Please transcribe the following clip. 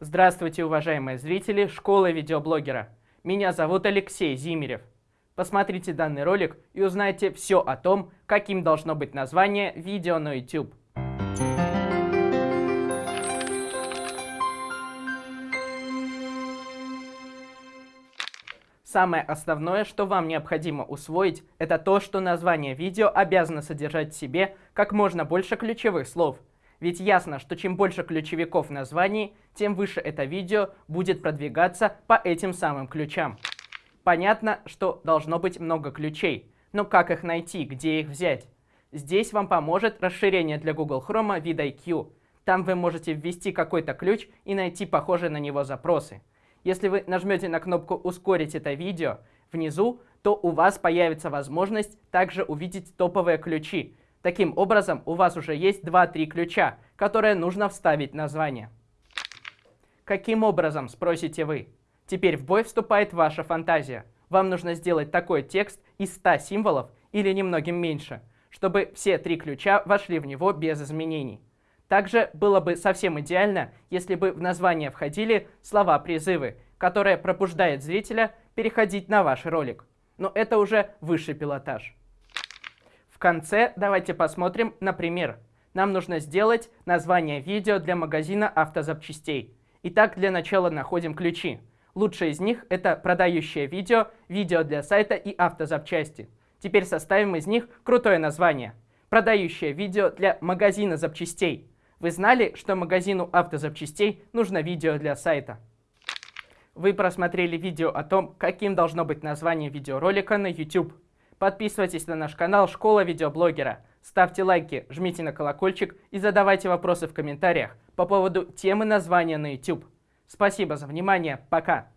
Здравствуйте, уважаемые зрители школы видеоблогера. Меня зовут Алексей Зимерев. Посмотрите данный ролик и узнайте все о том, каким должно быть название видео на YouTube. Самое основное, что вам необходимо усвоить, это то, что название видео обязано содержать в себе как можно больше ключевых слов. Ведь ясно, что чем больше ключевиков в названии, тем выше это видео будет продвигаться по этим самым ключам. Понятно, что должно быть много ключей, но как их найти, где их взять? Здесь вам поможет расширение для Google Chrome VidIQ. Там вы можете ввести какой-то ключ и найти похожие на него запросы. Если вы нажмете на кнопку «Ускорить это видео» внизу, то у вас появится возможность также увидеть топовые ключи. Таким образом, у вас уже есть 2-3 ключа, которые нужно вставить в название. Каким образом, спросите вы? Теперь в бой вступает ваша фантазия. Вам нужно сделать такой текст из 100 символов или немногим меньше, чтобы все три ключа вошли в него без изменений. Также было бы совсем идеально, если бы в название входили слова-призывы, которые пробуждают зрителя переходить на ваш ролик. Но это уже высший пилотаж. Конце давайте посмотрим на пример. Нам нужно сделать название видео для магазина автозапчастей. Итак, для начала находим ключи. Лучшие из них это продающее видео, видео для сайта и автозапчасти. Теперь составим из них крутое название. Продающее видео для магазина запчастей. Вы знали, что магазину автозапчастей нужно видео для сайта? Вы просмотрели видео о том, каким должно быть название видеоролика на YouTube. Подписывайтесь на наш канал «Школа видеоблогера». Ставьте лайки, жмите на колокольчик и задавайте вопросы в комментариях по поводу темы названия на YouTube. Спасибо за внимание, пока!